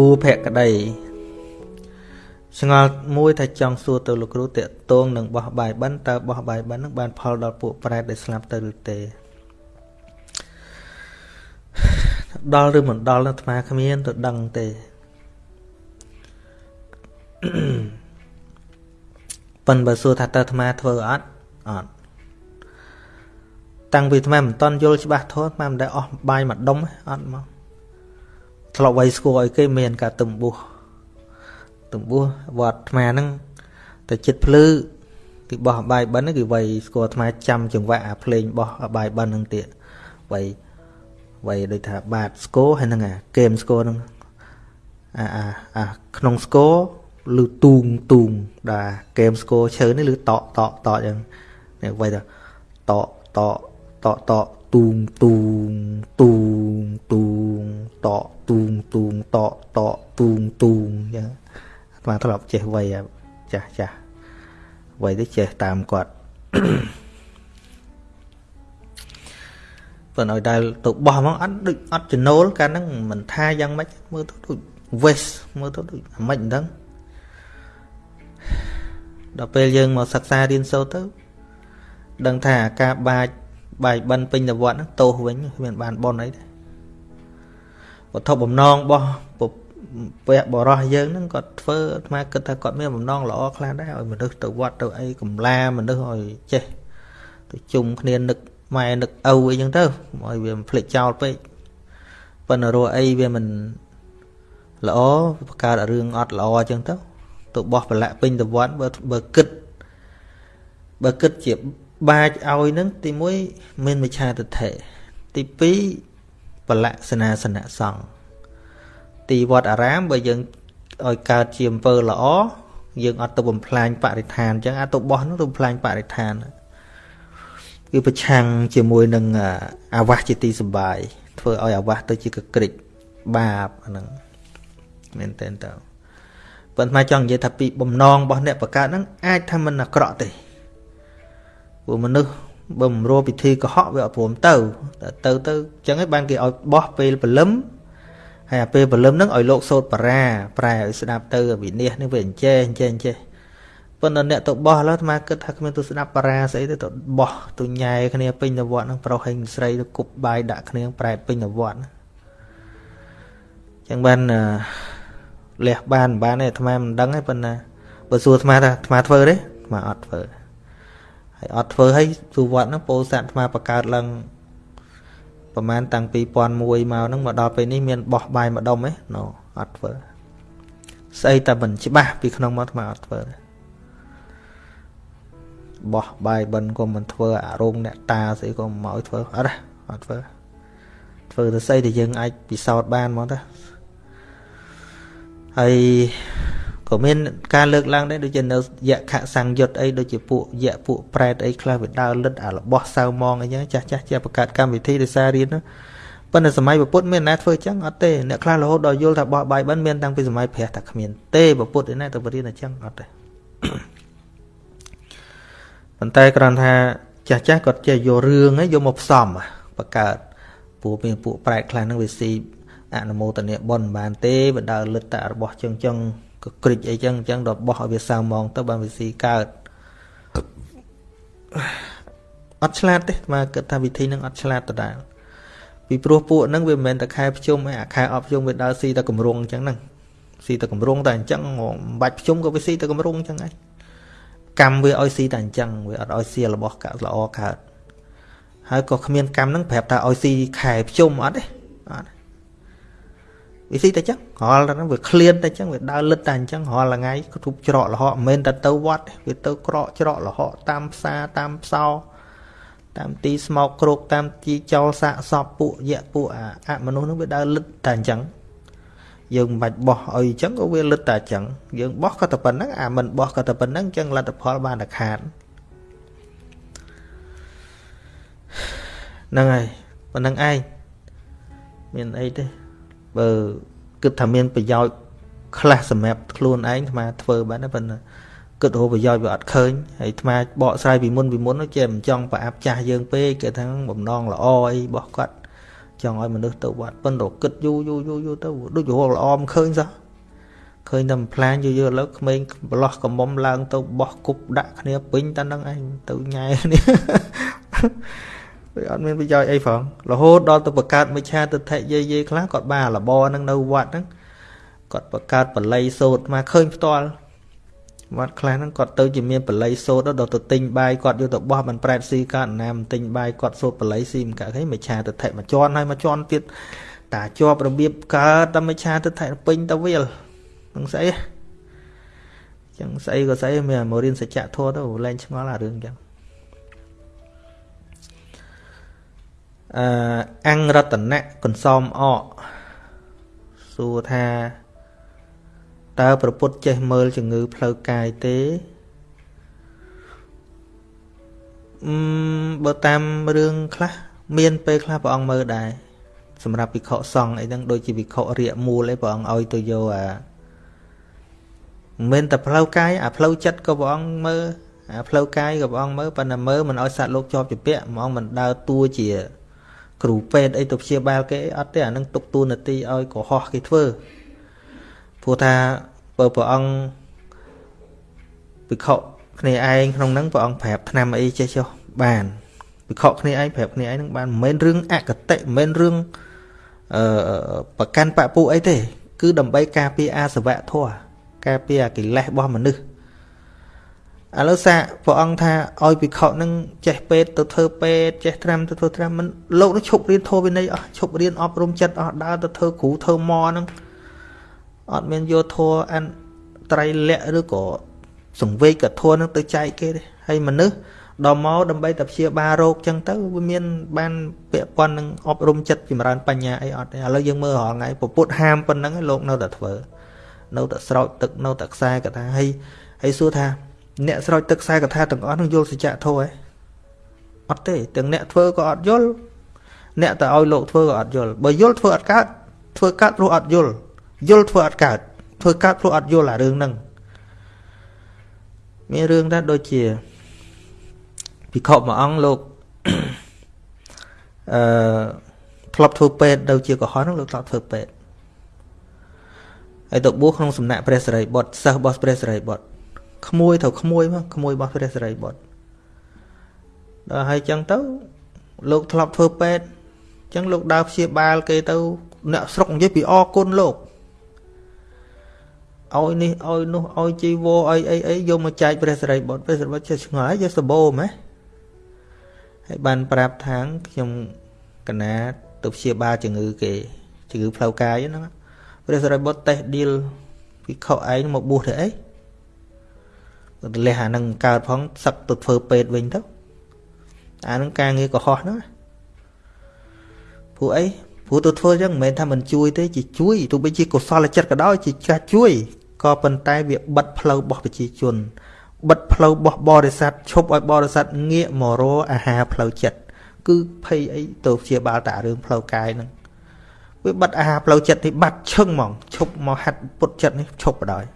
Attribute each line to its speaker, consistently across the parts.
Speaker 1: ភូភក្តីឆ្ងល់មួយថាចង់សួរទៅលោកគ្រូតេតងនឹងបោះបាយបិណ្ឌតើបោះបាយបិណ្ឌនឹងបានផលដល់ពួកប្រែតដែលស្លាប់ទៅឬទេដល់ឬមិនដល់អាត្មាគ្មានទៅដឹងទេប៉ិនបើសួរថាតើអាត្មាធ្វើអត់អត់តាំងពីអាត្មាមិនតន់យល់ច្បាស់ធម៌អាត្មាមិនដែលអស់បាយមួយដុំអត់មក ធ្លាប់ໄວស្គាល់ឲ្យគេមានការទំបុះទំបុះវត្តអាត្មាហ្នឹងតែចិត្តភ្លឺគេបោះបាយបិណ្ឌគេໄວស្គាល់អាត្មាចាំចង្វាក់អាភ្លេងបោះបាយបិណ្ឌហ្នឹងទៀតໄວໄວដូចថាបាតស្គរហើយហ្នឹងអាហ្គេមស្គរហ្នឹងអាអាអាក្នុងស្គរឬទូងទូងដែលហ្គេមស្គរឈើនេះឬតកតកតកអញ្ចឹងនេះໄວថាតកតកតកតកទូងទូងទូង ង ទូងតកទូងទូងតកតកទូងទូងចឹងអាត្មាធ្លាប់ចេះវ័យចាស់ចាស់វ័យទៅចេះតាមគាត់ប៉ុន្តែឲ្យដែលទៅបោះហ្មងអត់ដូចអត់ចំណូលកាលហ្នឹងមិនថាយ៉ាងម៉េចមើលទៅដូច waste មើលទៅដូចអាម៉េចមិនដឹងដល់ពេលយើងមកសិក្សារៀនសូត្រទៅដឹងថាការបាចបាយបិណ្ឌពេញតវត្តហ្នឹងទោសវិញគ្មានបានប៉ុនអីទេ វត្ថុបំណងរបស់ពៈបរោះយើងហ្នឹងគាត់ធ្វើអាត្មាគិតថាគាត់មានបំណងល្អខ្លះដែរឲ្យមនុស្សទៅវត្តទៅអីកំឡាមនុស្សឲ្យចេះទៅជុំគ្នានឹកម៉ែនឹកឪអីចឹងទៅឲ្យវាមិនភ្លេចចោលពេកប៉ុន្តែរស់អីវាមិនល្អបង្កើតរឿងអត់ល្អចឹងទៅទៅបោះប្រឡាក់ពេញទៅវត្តបើបើគិតបើគិតជាបាចឲ្យនឹងទី1មានមិឆាទិដ្ឋិទី2 ប្រឡាក់សនាសនៈសង្ឃទីវត្តអារាមបើយើងឲ្យកើតជាអំពើល្អយើងអត់ទៅបំផ្លាញបរិស្ថានអញ្ចឹងអាចទៅបោះនោះទៅបំផ្លាញបរិស្ថានគឺប្រឆាំងជាមួយនឹងអាវាសជាទីសុបាយធ្វើឲ្យអាវាសទៅជាកក្រិចបាបអាហ្នឹងមែនតើតើប៉ុន្តែចង់និយាយថាពីបំណងរបស់អ្នកបង្កើតហ្នឹងអាចថាមិនអាក្រក់ទេព្រោះមនុស្ស បើមិនរួពិធីកុហកវាអត់ព្រមទៅតែទៅទៅអញ្ចឹងឯងបានគេឲ្យបោះពេលព្រលឹមហើយអាពេលព្រលឹមហ្នឹងឲ្យលោកសោតបារាប្រែឲ្យស្ដាប់ទៅវិនិច្ឆ័យនេះវាអញ្ចេះអញ្ចេះអញ្ចេះប៉ុន្តែអ្នកទៅបោះឡើយអាត្មាគិតថាគ្មានទៅស្ដាប់បារាស្អីទេទៅបោះទៅញ៉ែគ្នាពេញទៅវត្តហ្នឹងប្រុសហើយស្រីទៅគប់បាយដាក់គ្នាប្រែពេញទៅវត្តអញ្ចឹងបានលះបានបានទេអាត្មាមិនដឹងទេប៉ុន្តែបើសួរអាត្មាថាអាត្មាធ្វើទេអាត្មាអត់ធ្វើ ហើយអត់ធ្វើហើយទូវត្តហ្នឹងពោធិ៍សាត់អាត្មាបង្កើតឡើងប្រហែលតាំងពី2001មកហ្នឹងមកដល់ពេលនេះមានបោះបាយម្ដុំទេណូអត់ធ្វើស្អីតែមិនច្បាស់ពីក្នុងមកអាត្មាអត់ធ្វើទេបោះបាយបិណ្ឌក៏មិនធ្វើអារោងអ្នកតាស្អីក៏មកឲ្យធ្វើអត់ទេអត់ធ្វើធ្វើទៅស្អីដែលយើងអាចពិសោធន៍បានមកទៅហើយ ក៏មានការលើកឡើងដែរដូចជានៅយៈខសង្យុត្តអីដូចជាពួកយៈពួកប្រែតអីខ្លះវាដើរលិតអារបស់សៅមងអីចឹងចាស់ចាស់ជាបង្កើតកម្មវិធីដោយសាររៀនប៉ុន្តែសម័យពុទ្ធមានណាធ្វើចឹងអត់ទេអ្នកខ្លះរហូតដល់យល់ថាបោះបាយបិណ្ឌមានតាំងពីសម័យព្រះតែគ្មានទេពុទ្ធឯណាទៅបរៀនអញ្ចឹងអត់ទេប៉ុន្តែគ្រាន់ថាចាស់ចាស់គាត់ចេះយករឿងហ្នឹងយកមកផ្សំបង្កើតពួកមានពួកប្រែតខ្លះហ្នឹងវាស៊ីអនុមោទនីបុណ្យបានទេបដើលិតតែរបស់ចឹងចឹង ក៏ក្រិចអីចឹងចឹងដល់បោះឲ្យវាសៅម៉ងទៅបានវាស៊ីកើតអត់ឆ្លាតទេមកគិតថាវិធីហ្នឹងអត់ឆ្លាតដដែលពីព្រោះពួកហ្នឹងវាមិនមែនតែខែភ្ជុំឯអាខែអប់ភ្ជុំវាដើរស៊ីតែកម្រងអញ្ចឹងហ្នឹងស៊ីតែកម្រងតែអញ្ចឹងមិនបាច់ភ្ជុំក៏វាស៊ីតែកម្រងអញ្ចឹងឯងកម្មវាឲ្យស៊ីតែអញ្ចឹងវាអត់ឲ្យស៊ីរបស់កាក់ល្អកើតហើយក៏គ្មានកម្មហ្នឹងប្រាប់ថាឲ្យស៊ីខែភ្ជុំអត់ទេអត់ វាស៊ីតែចឹងរាល់តែហ្នឹងវាឃ្លានតែចឹងវាដើរលិតតែអញ្ចឹងរាល់ថ្ងៃគ្រប់ច្រកលហកមិនមែនតែទៅវត្តវាទៅក្រកច្រកលហកតាមផ្សារតាមផ្សោតាមទីស្មោកគ្រោកតាមទីចោលសាកសពពួកយៈពួកអមនុស្សហ្នឹងវាដើរលិតតែអញ្ចឹងយើងមិនបាច់បោះឲ្យអញ្ចឹងក៏វាលិតតែអញ្ចឹងយើងបោះក៏តែប៉ុណ្្នឹងអាមិនបោះក៏តែប៉ុណ្្នឹងអញ្ចឹងលទ្ធផលបានតែខាតហ្នឹងហើយប៉ុណ្្នឹងឯងមានអីទេ បើគិតថាមានប្រយោជន៍ខ្លះសម្រាប់ខ្លួនឯងអាត្មាធ្វើបានតែប៉ុន្តែគិតរកប្រយោជន៍វាអត់ឃើញហើយអាត្មាបកស្រាយពីមុនពីមុនចេះមិនចង់ប្រអាប់ចាស់យើងពេកគេថាបំណងល្អអីរបស់គាត់ចង់ឲ្យមនុស្សទៅវត្តប៉ុន្តែគិតយូរយូរយូរយូរទៅដូចរលល្អមិនឃើញសោះឃើញតែផ្លាញយូរយូរឥឡូវក្មេងប្រឡោះកំមុំឡើងទៅបោះគប់ដាក់គ្នាពេញតែនឹងឯងទៅញ៉ែគ្នា វាអត់មានប្រយោជន៍អីផងរហូតដល់ទៅបង្កើតមិឆាទិដ្ឋិយាយយាយខ្លះគាត់បានលបនឹងនៅវត្តហ្នឹងគាត់បង្កើតបល័យសោតមកឃើញផ្ទាល់វត្តខ្លះហ្នឹងគាត់ទៅជាមានបល័យសោតដល់ទៅទិញបាយគាត់យកទៅបោះមិនប្រែតស៊ីកើតណាមទិញបាយគាត់សោតបល័យស៊ីមិនកើតឃើញមិឆាទិដ្ឋិមួយជាន់ហើយមួយជាន់ទៀតតាជាប់របៀបកើតតែមិឆាទិដ្ឋិពេញទៅវាលនឹងស្អីចឹងស្អីក៏ស្អីមានមករៀនសច្ចធម៌ទៅលែងឆ្ងល់អារឿងចឹង អឺអង្គរតនៈកន្សំអកសួរថាតើប្រពុតចេះមើលជំងឺផ្លូវកាយទេអឺបើតាមរឿងខ្លះមានពេលខ្លះព្រះអង្គមើលដែរសម្រាប់វិខសង្ឃអីហ្នឹងដូចជាវិខរាកមូលអីព្រះអង្គឲ្យទៅយកអាមិនមែនតែផ្លូវកាយអាផ្លូវចិត្តក៏ព្រះអង្គមើលអាផ្លូវកាយក៏ព្រះអង្គមើលប៉ុន្តែមើលមិនឲ្យសត្វលោកជាប់ជាពាក់ហ្មងមិនដើរតួជា គ្រូពេទ្យអីទៅព្យាបាលគេអត់ទេអានឹងទុកតួនាទីឲ្យកុហកគេធ្វើព្រោះថាបើព្រះអង្គវិខគ្នាឯងក្នុងហ្នឹងព្រះអង្គប្រាប់ឆ្នាំអីចេះចុះបានវិខគ្នាឯងប្រាប់គ្នាឯងហ្នឹងបានមិនមែនរឿងអកតិមិនមែនរឿងអឺប្រកាន់បពុអីទេ គឺដើម្បីការពារអាសវៈធម៌ការពារកិលេសរបស់មនុស្ស ឥឡូវសាព្រះអង្គថាឲ្យភិក្ខុនឹងចេះពេទ្យទៅធ្វើពេទ្យចេះត្រាំទៅធ្វើត្រាំមិនលោកនឹងឈប់រៀនធម៌វិន័យអស់ឈប់រៀនអប់រំចិត្តអស់ដើរទៅធ្វើគ្រូធ្វើម៉ហ្នឹងអត់មានយកធម៌អនត្រៃលក្ខឬក៏សង្វេកធម៌នឹងទៅចែកគេទេហើយមនុស្សដល់មកដើម្បីតែព្យាបាលរោគចឹងទៅវាមាន បានពាក់ព័ន្ធនឹងអប់រំចិត្តចម្រើនបញ្ញាអីអត់ទេឥឡូវយើងមើលរាល់ថ្ងៃពុទ្ធហាមប៉ុណ្ណឹងលោកនៅតែធ្វើនៅតែស្រោចទឹកនៅតែខ្សែកថាហើយហើយសួរថា អ្នកស្រោចទឹកខ្សែកថាទាំងអស់នឹងយល់សច្ចធម៌ឯងអត់ទេទាំងអ្នកធ្វើក៏អត់យល់អ្នកតែឲ្យលោកធ្វើក៏អត់យល់បើយល់ធ្វើអត់កើតធ្វើកើតព្រោះអត់យល់យល់ធ្វើអត់កើតធ្វើកើតព្រោះអត់យល់អារឿងហ្នឹងមានរឿងដែរដូចជាពិខុមួយអង្គលោកអឺធ្លាប់ធ្វើពេទ្យទៅជាកុហកហ្នឹងលោកធ្លាប់ធ្វើពេទ្យហើយទៅបួសក្នុងសំណាក់ព្រះសិរីបុត្រសិស្សរបស់ព្រះសិរីបុត្រ ក្មួយទៅក្មួយមកក្មួយរបស់ព្រះសិរីបុត្រដល់ហើយចឹងទៅលោកធ្លាប់ធ្វើពេទ្យចឹងលោកដើរព្យាបាលគេទៅអ្នកស្រុកនិយាយពីអគុណលោកឲ្យនេះឲ្យនោះឲ្យជីវរឲ្យអីអីយកមកចែកព្រះសិរីបុត្រព្រះសិរីបុត្រចេះឆ្ងល់យកសបោម៉េះហើយបានប្រាប់ថាងខ្ញុំកណាទៅព្យាបាលជំងឺគេជំងឺផ្លូវកាយហ្នឹងព្រះសិរីបុត្រតេះឌីលពីខុសឯងមកបួសទៅអីទៅ លះអានឹងកើតផងសឹកទៅធ្វើពេទ្យវិញទៅអានឹងការងារកុហកហ្នឹងព្រោះអីព្រោះទៅធ្វើអញ្ចឹងមិនមែនថាមិនជួយទេជាជួយទោះបីជាកុសលចិត្តក៏ដោយជាចាស់ជួយក៏ប៉ុន្តែវាបិទផ្លូវរបស់ប្រជាជនបិទផ្លូវរបស់បរិស័ទឈប់ឲ្យបរិស័ទងាកមករកអាហារផ្លូវចិត្តគឺភ័យអីទៅព្យាបាលតែរឿងផ្លូវកាយហ្នឹងវាបិទអាហារផ្លូវចិត្តនេះបាត់ឈឹងហ្មងឈប់មកហាត់ពុតចិត្តនេះឈប់បដ ாய்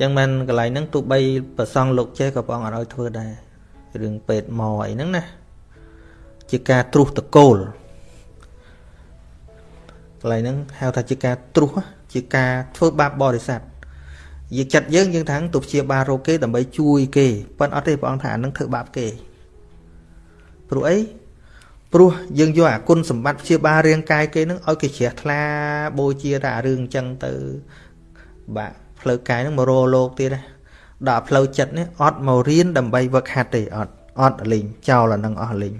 Speaker 1: ចឹងមិនកន្លែងហ្នឹងទោះបីប្រសងលោកចេះក៏ព្រះអង្គអត់ឲ្យធ្វើដែររឿងពេទ្យមកអីហ្នឹងណាជាការត្រុសតកូលកន្លែងហ្នឹងហៅថាជាការត្រុសជាការធ្វើបាបបរិស័ទយើងចិត្តយើងយើងថាទៅព្យាបាលរោគគេដើម្បីជួយគេប៉ុន្តែអត់ទេព្រះអង្គថាអានឹងធ្វើបាបគេព្រោះអី ព្រោះយើងយកអាគុណសម្បត្តិព្យាបាលរាងកាយគេនឹងឲ្យគេជ្រះថ្លាបូជាតែអារឿងអញ្ចឹងទៅបាទផ្លូវកាយនឹងមករលោកទៀតណាដល់ផ្លូវចិត្តនេះអត់មករៀនដើម្បីវឹកហាត់ទេអត់អត់លេងចោលអានឹងអស់លេង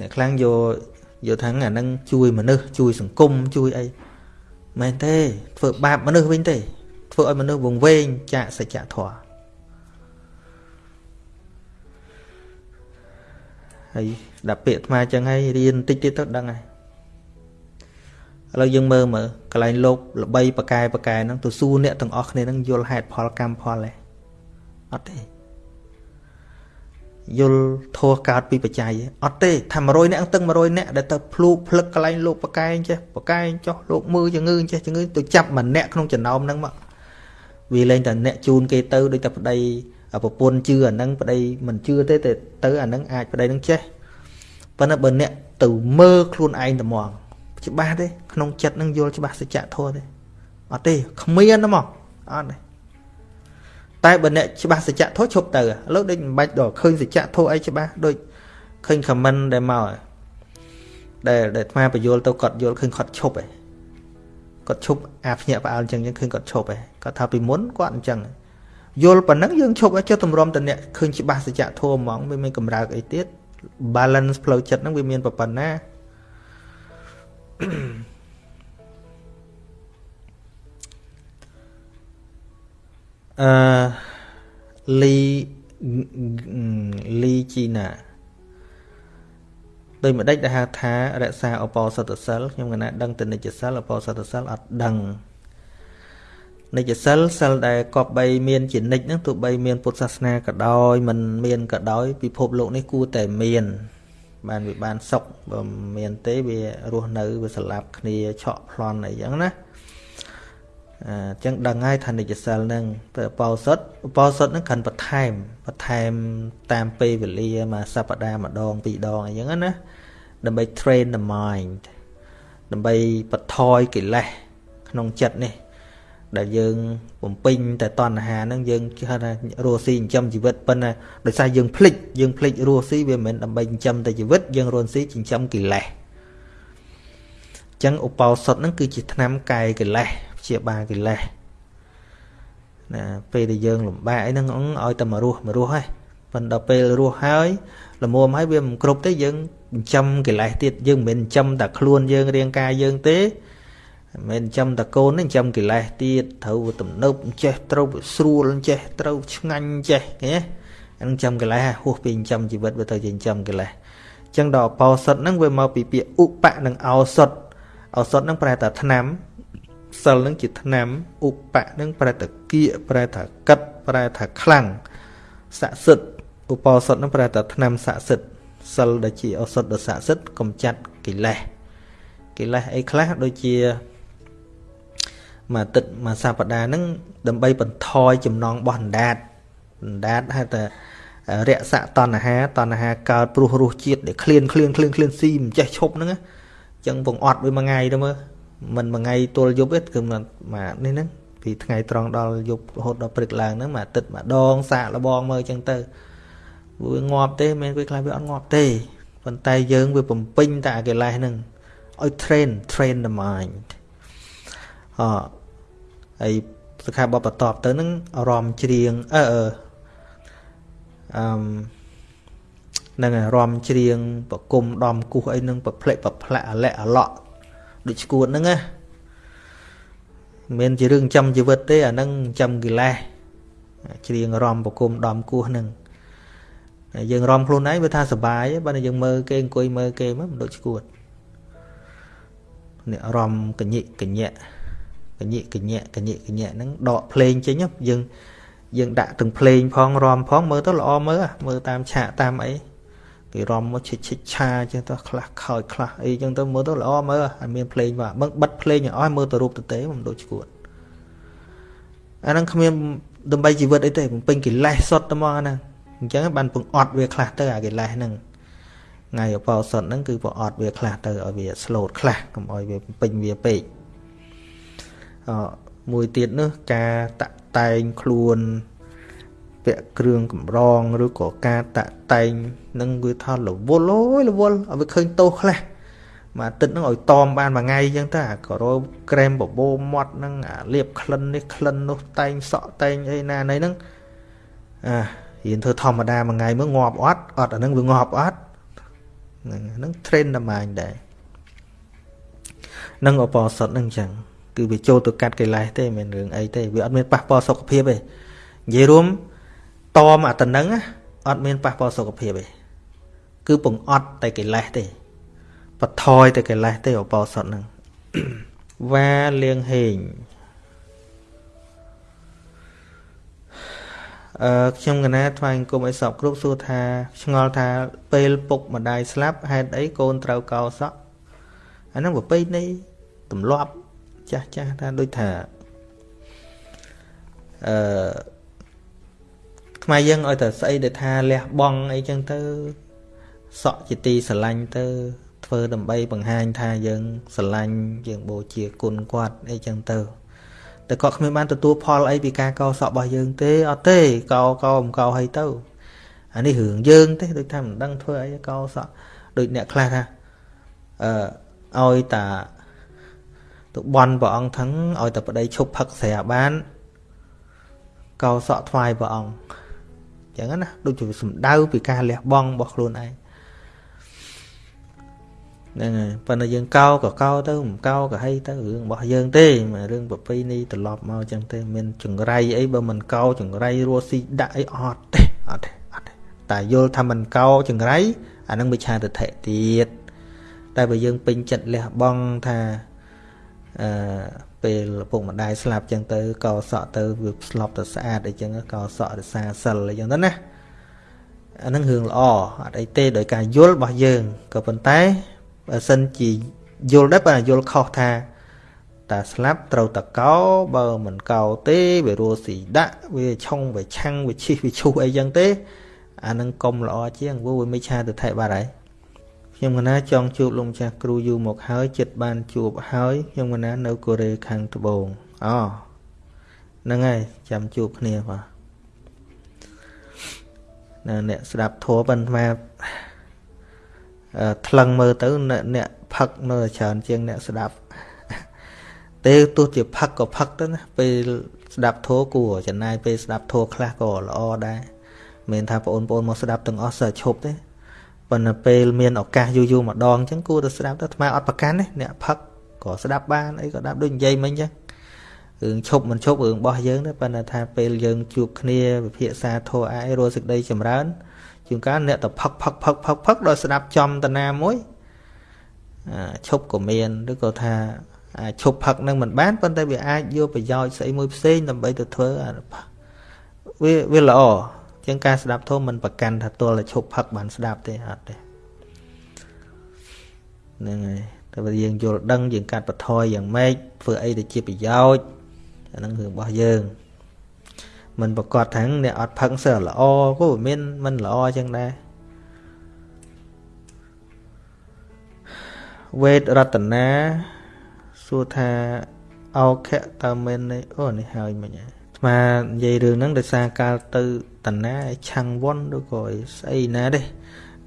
Speaker 1: អ្នកខ្លាំងយកយកថាអានឹងជួយមនុស្សជួយសង្គមជួយអីមែនទេធ្វើបាបមនុស្សវិញទេធ្វើឲ្យមនុស្សវង្វេងចាកសច្ចធម៌ ហើយដល់ពាក្យអាត្មាចឹងហើយរៀនតិចទៀតទៅដឹងហើយឥឡូវយើងមើលមើលកន្លែងលោកល្បីប៉កែប៉កែហ្នឹងទៅសួរអ្នកទាំងអស់គ្នាហ្នឹងយល់ហេតុផលកម្មផលទេអត់ទេយល់ធោះកើតពីបច្ច័យអត់ទេថា100នាក់ទាំង100នាក់ដែលទៅភ្លូកភ្លឹកកន្លែងលោកបកែងចេះបកែងចុះលោកមើលជំងឺចេះជំងឺទៅចាប់ម្នាក់ក្នុងចំណោមហ្នឹងមកវាលែងតែអ្នកជូនគេទៅដូចតែប្តី ប្រពន្ធជឿអាហ្នឹងប្តីមិនជឿទេតែទៅអាហ្នឹងអាចប្តីនឹងចេះប៉ុន្តែបើអ្នកទៅមើលខ្លួនឯងតែមកច្បាស់ទេក្នុងចិត្តនឹងយល់ច្បាស់សច្ចធម៌ទេអត់ទេគ្មានទេមកអត់ទេតែបើអ្នកច្បាស់សច្ចធម៌ឈប់ទៅឥឡូវដូចមិនបាច់ដល់ឃើញសច្ចធម៌អីច្បាស់ដូចឃើញខមមិនដែលមកដែលដែលអាបញ្យល់ទៅគាត់យល់ឃើញគាត់ឈប់ឯងគាត់ឈប់អាភ្ញាក់ផ្អើលអញ្ចឹងយើងឃើញគាត់ឈប់ឯងគាត់ថាពីមុនគាត់អញ្ចឹង យល់ប៉ុណ្ណឹងយើងឈប់ឲ្យចុះតម្រាំតអ្នកឃើញច្បាស់សច្ចធម៌ហ្មងវាមានកម្រើកអីទៀត balance ផ្លូវចិត្តហ្នឹងវាមានប៉ុណ្ណាអឺលីលីជីណាដោយម្ដេចដែលហៅថារក្សាអបោសតសិលខ្ញុំកណាដឹងទៅនិច្ចសិលអបោសតសិលអត់ដឹង និច្ចសិលសិលដែលកប់បីមានជានិច្ចហ្នឹងទោះបីមានពុទ្ធសាសនាក៏ដោយមិនមានក៏ដោយពិភពលោកនេះគួរតែមាន បានវាបានសុខបើមានទេវារស់នៅវាស្លាប់គ្នាឆក់ប្លន់អីចឹងណាអញ្ចឹងដឹងហើយថានិច្ចសិលហ្នឹងទៅបោសុតបោសុតហ្នឹងខាន់បន្ថែមបន្ថែមតាមពេលវេលាមួយសប្តាហ៍ម្ដងពីរដងអញ្ចឹងណាដើម្បី train the mind ដើម្បីបន្ថយកិលេសក្នុងចិត្តនេះ ដែលយើងបំពេញតែតណ្ហាហ្នឹងយើងគេហៅថារស់ស៊ីចិញ្ចឹមជីវិតប៉ុន្តែដោយសារយើងភ្លេចយើងភ្លេចរស់ស៊ីវាមិនមែនដើម្បីចិញ្ចឹមតែជីវិតយើងរស់ស៊ីចិញ្ចឹមកិលេសអញ្ចឹងឧបោសថហ្នឹងគឺជាថ្នាំកាយកិលេសព្យាបាលកិលេសណាពេលដែលយើងលំបាកអីហ្នឹងឲ្យតែមករស់មករស់ហើយប៉ុន្តែដល់ពេលរស់ហើយល្មមហើយវាមិនគ្រប់ទេយើងចិញ្ចឹមកិលេសទៀតយើងមិនមែនចិញ្ចឹមតែខ្លួនយើងរាងកាយយើងទេ មិនចាំតកូនទេចាំកិលេសទៀតត្រូវទំនើបចេះត្រូវស្រួលចេះត្រូវឆ្ងាញ់ចេះឃើញទេអានឹងចាំកិលេសហួសពីចាំជីវិតវាទៅជាចាំកិលេសអញ្ចឹងដល់អបោសុតហ្នឹងវាមកពីពាក្យឧបៈនិងឱសុតឱសុតហ្នឹងប្រែថាថ្នាំសិលហ្នឹងជាថ្នាំឧបៈហ្នឹងប្រែថាគៀកប្រែថាកិតប្រែថាខ្លាំងស័ក្តិសិទ្ធឧបោសុតហ្នឹងប្រែថាថ្នាំស័ក្តិសិទ្ធសិលដែលជាឱសុតដ៏ស័ក្តិសិទ្ធកំចាត់កិលេសកិលេសអីខ្លះដូចជា មួយអាទិត្យមួយសប្តាហ៍ហ្នឹងដើម្បីបន្ថយចំណងរបស់អណ្ដាតអណ្ដាតហៅថារក្សាតណ្ហាតណ្ហាកើតព្រោះរសជាតិដែលឃ្លានឃ្លានឃ្លានឃ្លានស៊ីមិនចេះឈប់ហ្នឹងអញ្ចឹងពងអត់វាមួយថ្ងៃទៅមើលមិនមួយថ្ងៃទល់យប់ទេគឺមកនេះហ្នឹងពីថ្ងៃត្រង់ដល់យប់រហូតដល់ព្រឹកឡើងហ្នឹងមួយអាទិត្យម្ដងសាកលបងមើលអញ្ចឹងទៅវាងាប់ទេមិនវាខ្លះវាអត់ងាប់ទេប៉ុន្តែយើងវាបំពេញតែអាកិលេសហ្នឹងឲ្យ train train the mind អ ហើយសិក្ខាបទបន្ទាប់ទៅនឹងអារម្មណ៍ច្រៀងអឺអឺនឹងអារម្មណ៍ច្រៀងប្រគុំដំគោះអីនឹងប្រផ្លេចប្រផ្លាក់អាលែកអាឡក់ដូចឈួតហ្នឹងណាមិនជារឿងចាំជីវិតទេអាហ្នឹងចាំកិលេសច្រៀងរំប្រគុំដំគោះហ្នឹងយើងរំខ្លួនឯងវាថាសុបាយបើយើងមើលគេអង្គុយមើលគេមកមិនដូចឈួតនេះរំកញិកញ្ញៈក ញិកញ្ញៈកញិកញ្ញៈហ្នឹងដកភ្លេងចេញយើងយើងដាក់ទាំងភ្លេងផងរំផងមើលទៅល្អមើលមើលតាមឆាកតាមអីគេរំមកឈិចឈិចឆាចឹងទៅខ្លះខោចខ្លះអីចឹងទៅមើលទៅល្អមើលអត់មានភ្លេងបាទបឹងបិទភ្លេងឲ្យអស់មើលទៅរូបទៅទេមិនដូចឈួតអាហ្នឹងគ្មានដើម្បីជីវិតអីទេបំពេញកិលេសសុទ្ធតែមកហ្នឹងអញ្ចឹងបានពងអត់វាខ្លះទៅអាកិលេសហ្នឹងថ្ងៃអបោសុទ្ធហ្នឹងគឺពងអត់វាខ្លះទៅឲ្យវាស្លូតខ្លះកុំឲ្យវាពេញវាពេក មួយទៀតនោះការតាក់តែងខ្លួនពាក់គ្រឿងកម្រងឬក៏ការតាក់តែងនឹងវាថារវល់អូយរវល់ឲ្យវាឃើញទោសខ្លះមួយអាទិត្យហ្នឹងឲ្យតមបានមួយថ្ងៃអញ្ចឹងទៅអាក៏រោក្រែមបបោមាត់ហ្នឹងអាលាបក្លិននេះក្លិននោះតែងសក់តែងអីណាណីហ្នឹងអារៀនធ្វើធម្មតាមួយថ្ងៃមើលងាប់អត់អត់អាហ្នឹងវាងាប់អត់ហ្នឹងហ្នឹង trend តែម៉ាញដែរនឹងអបអសុតហ្នឹងអញ្ចឹង គឺវាចូលទៅកាត់កិលេសទេមិនរឿងអីទេវាអត់មានប៉ះពាល់សុខភាពទេនិយាយរួមតមអាតំណឹងអត់មានប៉ះពាល់សុខភាពទេគឺពងអត់តែកិលេសទេបថយតែកិលេសទេអបោសុតហ្នឹងវ៉ាលៀងហេងអឺខ្ញុំកណាថ្វាយគុំឲ្យសពគ្រប់សួរថាឆ្ងល់ថាពេលពុកម្ដាយស្លាប់ហេតុអីកូនត្រូវកោសក់អាហ្នឹងប្រពៃណីទម្លាប់ ចាស់ចាស់ថាដូចថាអឺខ្មែរយើងឲ្យតែស្អីដែលថាលះបង់អីចឹងទៅសក់ជាទីស្រឡាញ់ទៅ ធ្វើដើម្បីបង្ហាញថាយើងស្រឡាញ់យើងបូជាគុណគាត់អីចឹងទៅតែគាត់គ្មានបានទទួលផលអីពីការកោសក់របស់យើងទេអត់ទេកោកោមិនកោឲ្យទៅអានេះរឿងយើងទេដូចថាមិនដឹងធ្វើអីកោសក់ដូចអ្នកខ្លះថាអឺឲ្យតា ទៅបន់ព្រះអង្គថឹងឲ្យតែប្តីឈប់ផឹកស្រាបានកោសក់ថ្វាយព្រះអង្គចឹងណាដូចជាសំដៅពីការលះបង់របស់ខ្លួនឯងហ្នឹងហើយប៉ុន្តែយើងកោក៏កោទៅមិនកោក៏ហីទៅរឿងរបស់យើងទេមិនរឿងប្រពៃណីត្រឡប់មកចឹងទេមានចង្រៃអីបើមិនកោចង្រៃរស់ស៊ីដាក់អីអត់ទេអត់ទេអត់ទេតែយល់ថាមិនកោចង្រៃអានឹងវិឆាទិដ្ឋិទៀតតែបើយើងពេញចិត្តលះបង់ថា អឺពេលឪពុកម្ដាយស្លាប់ចឹងទៅកោសក់ទៅវាស្លាប់ទៅស្អាតអីចឹងកោសក់រសាសិលអីចឹងទៅណាអានឹងរឿងល្អអត់អីទេដោយការយល់របស់យើងក៏ប៉ុន្តែបើសិនជាយល់ដែរបើយល់ខុសថាតាស្លាប់ត្រូវតកោបើមិនកោទេវារស់ស៊ីដាក់វាឆុងវាឆាំងវាឈិះវាឈូសអីចឹងទេអានឹងកុំល្អជាងព្រោះវាមិនឆាទៅថែបាត់ហើយ ខ្ញុំកណាចង់ជួបលោកម្ចាស់គ្រូយូរមកហើយចិត្តបានជួបហើយខ្ញុំកណានៅកូរ៉េខាងត្បូងអូហ្នឹងហើយចាំជួបគ្នាបាទនៅអ្នកស្ដាប់ធัวប៉ុន្តែថ្លឹងមើលទៅអ្នកផឹកនៅច្រើនជាងអ្នកស្ដាប់ទេទោះជាផឹកក៏ផឹកទៅណាពេលស្ដាប់ធัวគួរចំណាយពេលស្ដាប់ធัวខ្លះក៏ល្អដែរមិនថាបងប្អូនមកស្ដាប់ទាំងអស់សើឈប់ទេ ប៉ុន្តែពេលមានឱកាសយូរយូរម្ដងអញ្ចឹងគួរតែស្ដាប់ទៅអាត្មាអត់ប្រកាន់ទេអ្នកផឹកក៏ស្ដាប់បានអីក៏ដាប់ដូចនិយាយមិញអញ្ចឹងរឿងឈប់មិនឈប់រឿងរបស់យើងទេប៉ុន្តែថាពេលយើងជួបគ្នាវិភាសាធោអាយរស់សេចក្តីចម្រើនជួនកាលអ្នកទៅផឹកផឹកផឹកផឹកផឹកដល់ស្ដាប់ចំតាណាមួយឈប់ក៏មានឬក៏ថាអាចឈប់ផឹកនឹងមិនបានប៉ុន្តែវាអាចយកប្រយោជន៍ស្អីមួយផ្សេងដើម្បីទៅធ្វើវាវាល្អ ជាងការស្ដាប់ធម៌មិនប្រកាន់ថាទល់តែឈប់ផឹកបានស្ដាប់ទេអត់ទេហ្នឹងហើយតែបើយើងយល់ដឹងយើងកាត់បន្ថយយ៉ាងម៉េចធ្វើអីទៅជាប្រយោជន៍អាហ្នឹងរឿងរបស់យើងមិនប្រកាសថាអ្នកអត់ផឹកសើល្អក៏មានមិនល្អចឹងដែរវេទរតនាសួរថាអោខៈតើមែនអូនេះហើយមិញ ស្មានិយាយរឿងហ្នឹងដោយសារកាលទៅតណាឆាំងវ៉ុនឬក៏ស្អីណាទេ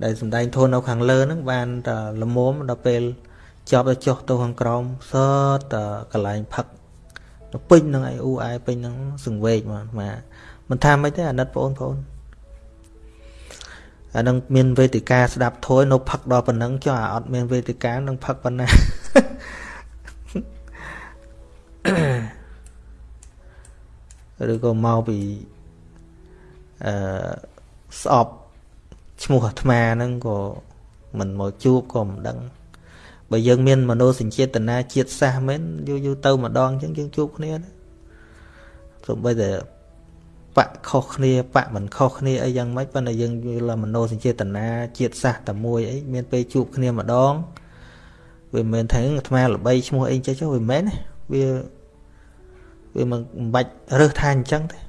Speaker 1: ដែលសំដែងធននៅខាងលើហ្នឹងបានតែលមុំដល់ពេលចប់ទៅចុះទៅខាងក្រោមសតកន្លែងផឹកទៅពេញនឹងឯអ៊ូអែពេញនឹងសង្វេកមកមកមិនថាមិនទេអាណិតបងប្អូនអានឹងមានវេទិកាស្ដាប់ធួយនៅផឹកដល់ប៉ុណ្ណឹងចុះអាអត់មានវេទិកានឹងផឹកប៉ុណ្ណា ឬក៏មកពីអឺស្អប់ឈ្មោះអាត្មាហ្នឹងក៏មិនមកជួបក៏មិនដឹងបើយើងមានមនោសញ្ចេតនាជាតិសាសមែនយូរយូរទៅម្ដងអញ្ចឹងយើងជួបគ្នាណាសូម្បីតែបាក់ខុសគ្នាបាក់មិនខុសគ្នាអីយ៉ាងម៉េចប៉ុន្តែយើងយល់មនោសញ្ចេតនាជាតិសាសតែមួយអីមានពេលជួបគ្នាម្ដងវាមិនមែនថាអាត្មាល្បីឈ្មោះអីចេះចុះវាមិនមែនណាវា វាមិនបាច់រើសថាអញ្ចឹងទេ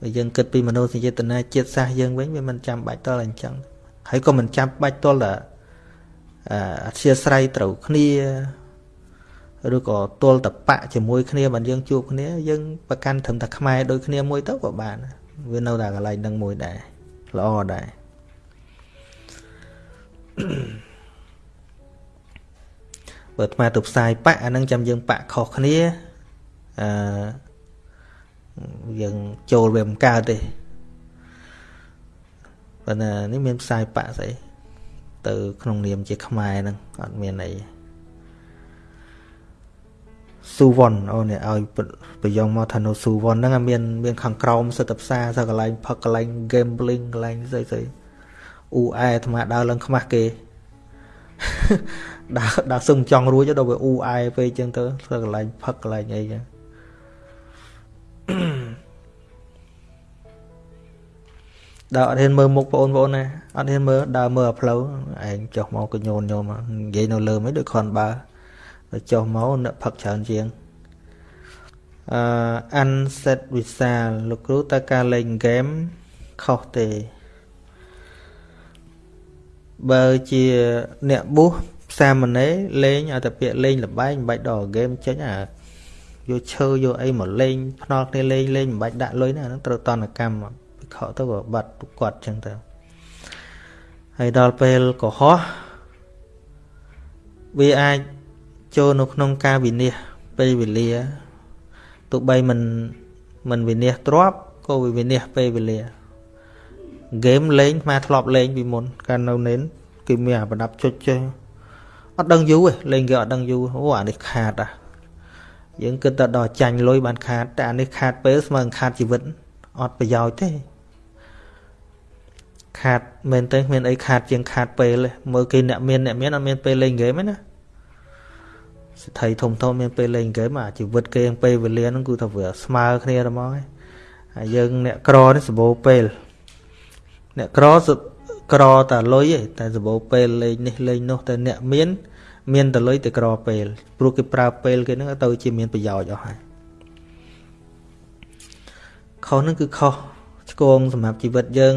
Speaker 1: បើយើងគិតពីមโนសញ្ចេតនាជាតិសាសយើងវិញវាមិនចាំបាច់តល់អញ្ចឹងហើយក៏មិនចាំបាច់តល់តែអធិស្ស្រ័យត្រូវគ្នាឬក៏ទល់តបៈជាមួយគ្នាបើយើងជួបគ្នាយើងប្រកាន់ត្រឹមតែខ្មែរដូចគ្នាមួយទៅក៏បានវានៅតែកន្លែងនឹងមួយដែរល្អដែរបើអាត្មាទៅផ្សាយបៈអានឹងចាំយើងបៈខុសគ្នា អឺយើងចូលវាមិនកើតទេប៉ុន្តែនេះមានផ្សាយបៈស្អីទៅ ក្នុងនាមជាខ្មែរហ្នឹងអត់មានអីស៊ូវ៉ុនអូនេះឲ្យប្រយងមកថានៅស៊ូវ៉ុនហ្នឹងមានមានខាងក្រោមសិទ្ធិផ្សារសិទ្ធិកន្លែងផឹកកន្លែង gambling កន្លែងស្អីស្អីអ៊ូអែអាត្មាដើរឡើងខ្មាស់គេដើរដើរសឹងចង់រួចដល់វាអ៊ូអែពេកចឹងទៅកន្លែងផឹកកន្លែងអីចឹង ដើរអត់ហ៊ានមើលមុខបងប្អូនណាអត់ហ៊ានមើលដើរមើលផ្លូវឯងចុះមកក៏ញូនញោមនិយាយនៅលើមិនដូចខនបើទៅចុះមកនឹកផឹកច្រើនជាងអឺអានសេតវិសាលលោកគ្រូតើការលេងហ្គេមខុសទេបើជាអ្នកប៊ូសសាមណេរលេងឲ្យតែពាក្យលេងលបែងមិនបាច់ដល់ហ្គេមចេញអា យកឈើយកអីមកលេងភ្នល់គ្នាលេងលេងមិនបាច់ដាក់លុយណាហ្នឹងត្រូវតនកម្មវិខទៅក៏បាត់គាត់ចឹងទៅហើយដល់ពេលកុហកវាអាចចូលនៅក្នុងការវិនិច្ឆ័យពេលវេលាទោះបីមិនមិនវិនិច្ឆ័យទ្របក៏វាវិនិច្ឆ័យពេលវេលាហ្គេមលេងមកធ្លាប់លេងពីមុនកាលនៅនេនគេមានអាប្រដាប់ចុចចេះអត់ដឹងយូរទេលេងគេអត់ដឹងយូរអូអានេះខាតអា យើងគិតតែដល់ចាញ់លុយបានខាតតែអានេះខាតពេលស្មើនឹងខាតជីវិតអត់ប្រយោជន៍ទេខាតមែនទេគ្មានអីខាតជាងខាតពេលទេមើលគេអ្នកមានអ្នកមានអត់មានពេលលេងហ្គេមទេណាសិទ្ធិធំធំមានពេលលេងហ្គេមអាជីវិតគេពេលវេលាហ្នឹងគឺថាវាស្មើគ្នាតែមកហើយហើយយើងអ្នកក្រនេះសម្បូរពេលអ្នកក្រក្រតែលុយឯងតែសម្បូរពេលលេងនេះលេងនោះតែអ្នកមាន មានតែលុយតែក្រពេលព្រោះគេប្រើពេលគេហ្នឹងទៅជាមានប្រយោជន៍អស់ហើយខុសហ្នឹងគឺខុសឆ្គងសម្រាប់ជីវិតយើង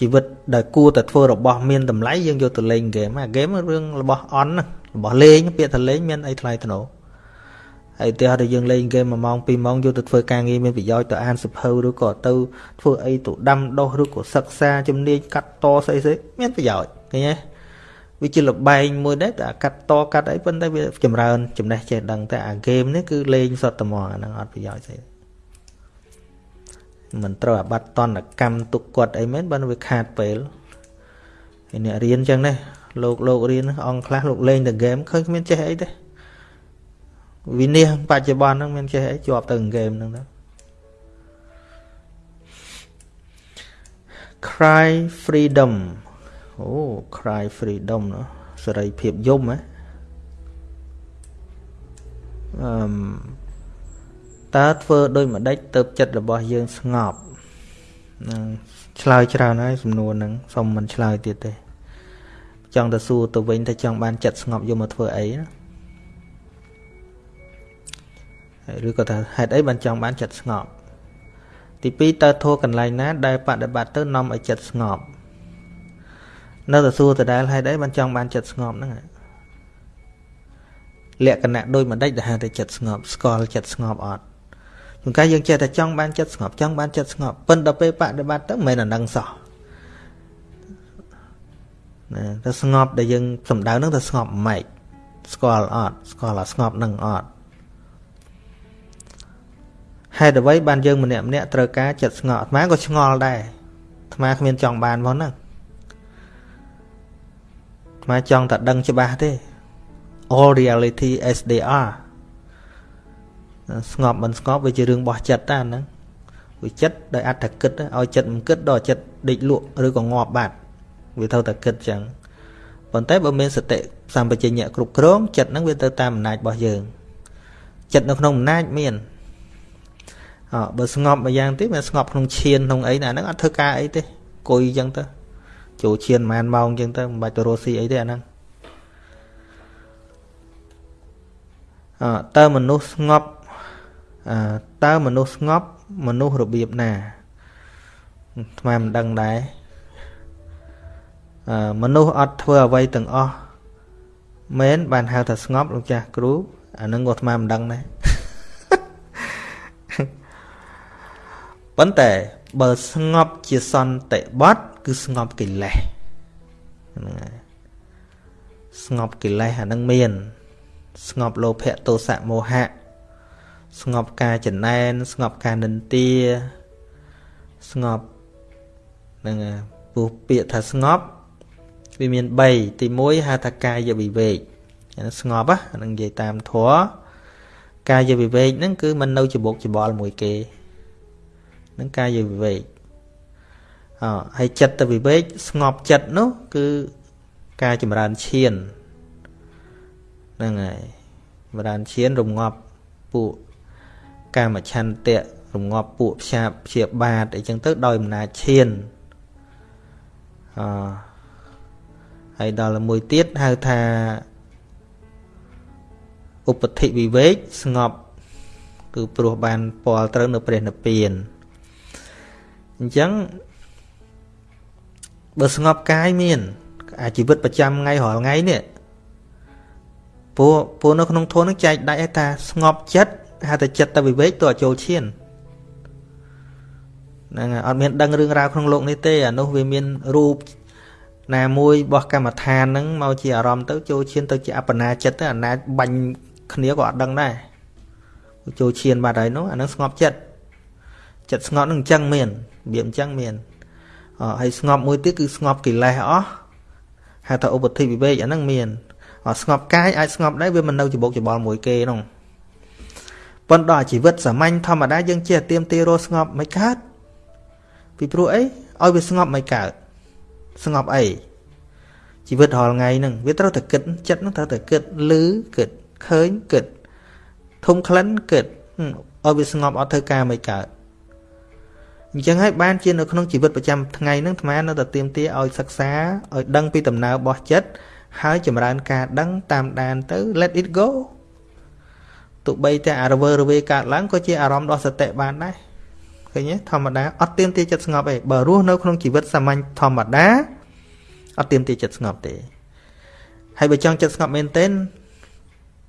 Speaker 1: ជីវិតដែលគួរតែធ្វើរបស់មានតម្លៃយើងយកទៅលេងហ្គេមអាហ្គេមរឿងរបស់អន់របស់លេងពាក្យថាលេងមានអីថ្លៃថ្នូរហើយទីឲ្យយើងលេងហ្គេម1ម៉ោង2ម៉ោងយកទៅធ្វើការងារមានប្រយោជន៍ទៅអានសិភៅឬក៏ទៅធ្វើអីទៅដាំដុះឬក៏សិក្សាជំនាញកាត់តស្អីស្អីមានប្រយោជន៍ឃើញទេ វាជាលបែងមួយដែរតែកាត់តកាត់អីប៉ុន្តែវាចម្រើនចំណេះចេះដឹងតែអាហ្គេមនេះគឺលេងសតត្មងអាហ្នឹងអត់ប្រយោជន៍ស្អីមិនត្រូវអាបត្តិតនកម្មទុកគាត់អីមែនបើវាខាតពេលហើយអ្នករៀនចឹងណាលោកលោករៀនអង្គខ្លះលោកលេងតែហ្គេមឃើញគ្មានចេះអីទេវិនិច្ឆ័យបច្ចុប្បន្នហ្នឹងមានចេះអីជាប់ទៅហ្គេមហ្នឹងទៅ cry freedom អូ cry freedom ណាសេរីភាពយំហ៎អឺមតើធ្វើដូចម្ដេចទៅចិត្តរបស់យើងស្ងប់នឹងឆ្លើយច្រើនហើយសំណួរហ្នឹងសុំមិនឆ្លើយទៀតទេ ចង់ទៅសួរទៅវិញថាចង់បានចិត្តស្ងប់យកមកធ្វើអីណាឬក៏ថាហេតុអីបានចង់បានចិត្តស្ងប់ទី2តើធัวកន្លែងណា ដែលបដិបត្តិទៅនាំឲ្យចិត្តស្ងប់ នៅតែសួរដដែលហេតុអីបានចង់បានចិត្តស្ងប់ហ្នឹងលក្ខណៈដូចម្ដេចដែលហៅតែចិត្តស្ងប់ស្គាល់ចិត្តស្ងប់អត់ជួនកាលយើងចេះតែចង់បានចិត្តស្ងប់ចង់បានចិត្តស្ងប់ប៉ុន្តែពេលបដិបត្តិទៅមិនមែនអានឹងសោះណាទៅស្ងប់ដែលយើងសំដៅនឹងទៅស្ងប់ម៉េចស្គាល់អត់ស្គាល់អាស្ងប់នឹងអត់ហេតុអ្វីបានយើងម្នាក់ម្នាក់ត្រូវការចិត្តស្ងប់អាត្មាក៏ឆ្ងល់ដែរអាត្មាគ្មានចង់បានផងហ្នឹង អាត្មាចង់តែដឹងច្បាស់ទេ all reality as they are ស្ងប់មិនស្ងប់វាជារឿងរបស់ចិត្តតាហ្នឹងវាចិត្តដោយអត្តគិតឲ្យចិត្តមិនគិតដល់ចិត្តដេកលក់ឬក៏ងាប់បាត់វាត្រូវតែគិតចឹងប៉ុន្តែបើមានសតិសម្បជញ្ញៈគ្រប់គ្រងចិត្តហ្នឹងវាទៅតាមអំណាចរបស់យើងចិត្តនៅក្នុងអំណាចមានអើបើស្ងប់មួយយ៉ាងទៀតវាស្ងប់ក្នុងឈានក្នុងអីណាហ្នឹងអត់ធ្វើការអីទេគួយអញ្ចឹងទៅ ចូលឈានប្រហែលម៉ោងអញ្ចឹងទៅមិនបាច់ទៅរស់ស៊ីអីទេអាហ្នឹងអើតើមនុស្សស្ងប់អើតើមនុស្សស្ងប់មនុស្សរបៀបណាថ្មមិនដឹងដែរអឺមនុស្សអត់ធ្វើអ្វីទាំងអស់មែនបានហៅថាស្ងប់លោកចាស់គ្រូអានឹងក៏ថ្មមិនដឹងដែរប៉ុន្តែបើស្ងប់ជាសន្តិបត្តិ គឺស្ងប់កិលេសហ្នឹងហើយស្ងប់កិលេសអានឹងមាន ស្ងប់លោភៈទោសៈមោហៈស្ងប់ការចំណែន ស្ងប់ការនិន្ទាស្ងប់ហ្នឹងពោះពាក្យថាស្ងប់វាមាន3ទី1ហៅថាកាយវិវេកស្ងប់ហ្នឹងនិយាយតាមធម៌កាយវិវេកហ្នឹងគឺមិននៅច្បុកច្បល់មួយគេនឹងកាយវិវេកអ ហើយចិត្តវិវេកស្ងប់ចិត្តនោះគឺការចម្រើនឈានហ្នឹងហើយចម្រើនឈានរងាប់ពួកកាមឆន្ទៈរងាប់ពួកផ្សាបព្យាបាទអីចឹងទៅដោយអំណាចឈានអហើយដល់មួយទៀតហៅថាឧបតិវិវេកស្ងប់គឺព្រោះបានពាល់ត្រូវនៅព្រះនិព្វានអញ្ចឹង បើស្ងប់កាយមាន អាជីវិតប្រចាំថ្ងៃរាល់ថ្ងៃនេះពួកពួកនៅក្នុងធននឹងចែកដាច់ឲ្យថាស្ងប់ចិត្តហៅតែចិត្តទៅវិវេកទៅចូលឈានហ្នឹងហើយអត់មានដឹងរឿងរ៉ាវក្នុងលោកនេះទេអានោះវាមានរូបណាមួយរបស់កម្មដ្ឋានហ្នឹងមកជាអារម្មណ៍ទៅចូលឈានទៅជាអបណាចិត្តទៅអាណាចបាញ់គ្នាក៏អត់ដឹងដែរចូលឈានបាត់ហើយនោះអានឹងស្ងប់ចិត្តចិត្តស្ងប់នឹងអញ្ចឹងមានរបៀបអញ្ចឹងមាន ហើយស្ងប់មួយទៀតគឺស្ងប់កិលេសអស់ហៅថាឧបធិវិវេកអាហ្នឹងមានស្ងប់កាយអាចស្ងប់ដែរវាមិននៅច្បុកច្បល់មួយគេនោះប៉ុន្តែដល់ជីវិតសាមញ្ញធម្មតាយើងចេះទៀមទីរស់ស្ងប់មិនកើតពីព្រោះអីឲ្យវាស្ងប់មិនកើតស្ងប់អីជីវិតរាល់ថ្ងៃហ្នឹងវាត្រូវតែគិតចិត្តហ្នឹងត្រូវតែគិតលឺគិតឃើញគិតធំក្លិនគិតឲ្យវាស្ងប់អត់ធ្វើការមិនកើត អញ្ចឹងហើយបានជានៅក្នុងជីវិតប្រចាំថ្ងៃហ្នឹងអាត្មានៅតែទៀមទាឲ្យសិក្សាឲ្យដឹងពីដំណើររបស់ចិត្តហើយចម្រើនការដឹងតាមដានទៅ let it go ទោះបីតែអារវើរវេកើតឡើងក៏ជាអារម្មណ៍ដ៏សតិបានដែរឃើញទេធម្មតាអត់ទៀមទាចិត្តស្ងប់ទេបើរស់នៅក្នុងជីវិតសាមញ្ញធម្មតាអត់ទៀមទាចិត្តស្ងប់ទេហើយបើចង់ចិត្តស្ងប់មែនទែន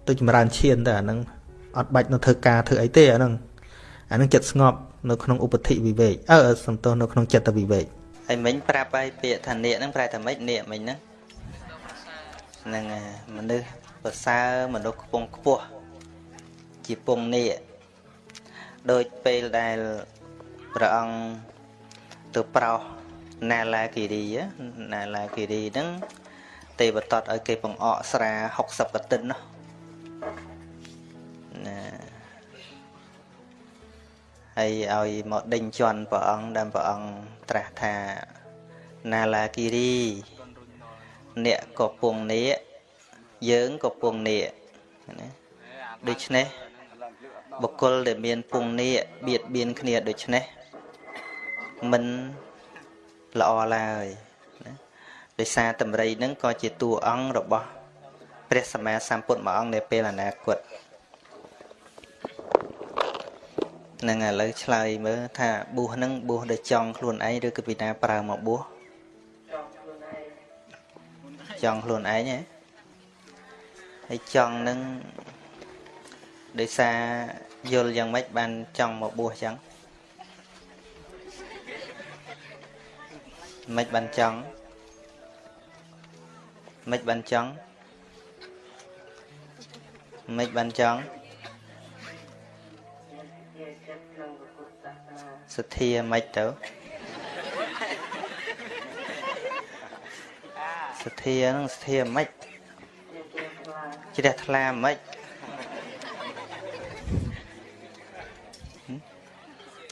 Speaker 1: ទៅចម្រើនឈានទៅអាហ្នឹងអត់បាច់នៅធ្វើការធ្វើអីទេអាហ្នឹង អាហ្នឹងចិត្តស្ងប់នៅក្នុងឧបតិវិវេកអឺសំទោសនៅក្នុងចិត្តវិវេក
Speaker 2: ហើយមិញប្រាប់ឲ្យពាក្យថានៀកហ្នឹងប្រែថាម៉េចនៀកមិញហ្នឹងហ្នឹងមនុស្សប្រសើរមនុស្សខ្ពង់ខ្ពស់ជាពងនៀកដូចពេលដែលព្រះអង្គទៅប្រោសណាឡាគិរីណាឡាគិរីហ្នឹងទេវតតឲ្យគេបង្អកស្រា60កតិននោះណា ហើយឲ្យមកដេញជន់ព្រះអង្គដែលព្រះអង្គត្រាស់ថាណាឡាគិរីអ្នកក៏ពងនេយើងក៏ពងនេណាដូច្នេះបុគ្គលដែលមានពងនេបៀតបៀនគ្នាដូច្នេះមិនល្អឡើយណាដោយសារតម្រៃនឹងក៏ជាតួអង្គរបស់ព្រះសម្មាសម្ពុទ្ធមួយអង្គនៅពេលអនាគត នឹងឥឡូវឆ្លើយមើលថាបួសនឹងបួសដោយចង់ខ្លួនឯងឬក៏ពីណាប្រើមកបួសចង់ខ្លួនឯងហ៎ហើយចង់នឹងដោយសារយល់យ៉ាងម៉េចបានចង់មកបួសចឹងមិនបានចង់មិនបានចង់មិនបានចង់ សទ្ធាមិនទៅសទ្ធានឹងសទ្ធាមិនជ្រះថ្លាមិន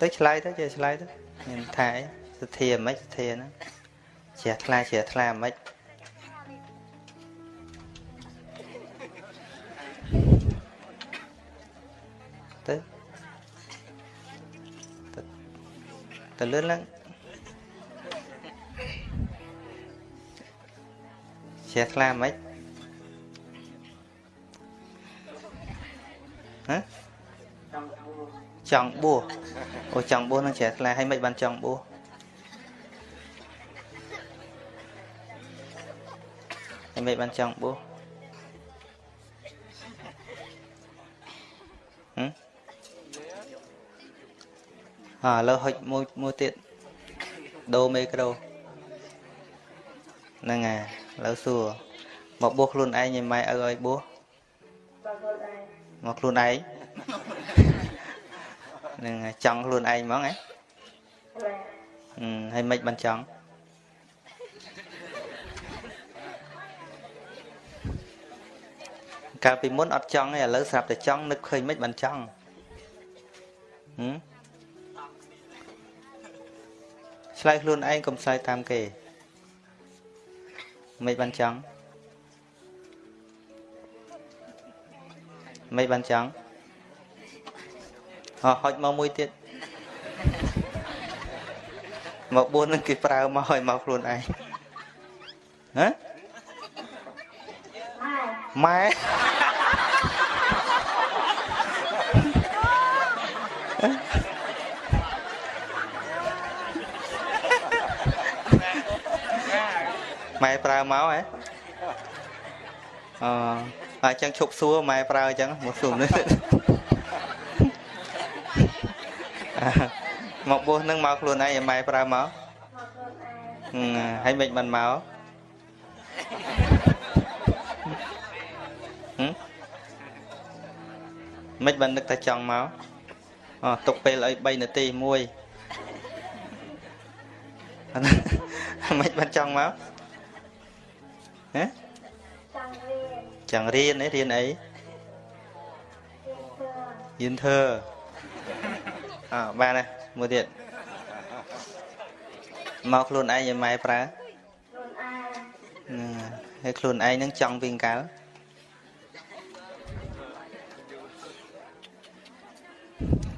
Speaker 2: ទៅឆ្លើយទៅចេះឆ្លើយទៅមានថាអីសទ្ធាមិនសទ្ធាហ្នឹងជ្រះថ្លាជ្រះថ្លាមិន ទៅលឿនឡើងជ្រះថ្លាមិនហ៎ចង់បួសអូចង់បួសនឹងជ្រះថ្លាហើយមិនបានចង់បួសហើយមិនបានចង់បួសហឹមអើ ឥឡូវហុចមួយមួយទៀតដូមេក្រូហ្នឹងហើយឥឡូវសួរមកបួសខ្លួនឯងឯម៉ែឪឲ្យបួសមកខ្លួនឯងនឹងចង់ខ្លួនឯងហ្មងហ៎ហើយមិនបានចង់កាលពីមុនអត់ចង់ទេឥឡូវស្រាប់តែចង់នឹកឃើញមិនបានចង់ហឹម ឆ្លើយខ្លួនឯងកុំឆ្លើយតាមគេមិនបានចង់មិនបានចង់អហុចមកមួយទៀតមកបួននឹងគេប្រើមកឲ្យមកខ្លួនឯង
Speaker 1: ហ៎ម៉ែម៉ែ ប្រើមកហ៎អអញ្ចឹងឈប់សួរម៉ែប្រើអញ្ចឹងមកសួរនេះមកបោះនឹងមកខ្លួនឯងឲ្យម៉ែប្រើមកហើយមិនបានមកមិនបាននឹកតែចង់មកអូទុកពេលឲ្យ3នាទីមួយមិនបានចង់មក ហ៎ចង់រៀនចង់រៀនរៀនអីរៀនធ្វើអើបានហើយមួយទៀតមកខ្លួនឯងឲ្យម៉ែប្រើខ្លួនឯងហើយខ្លួនឯងនឹងចង់វិញកើ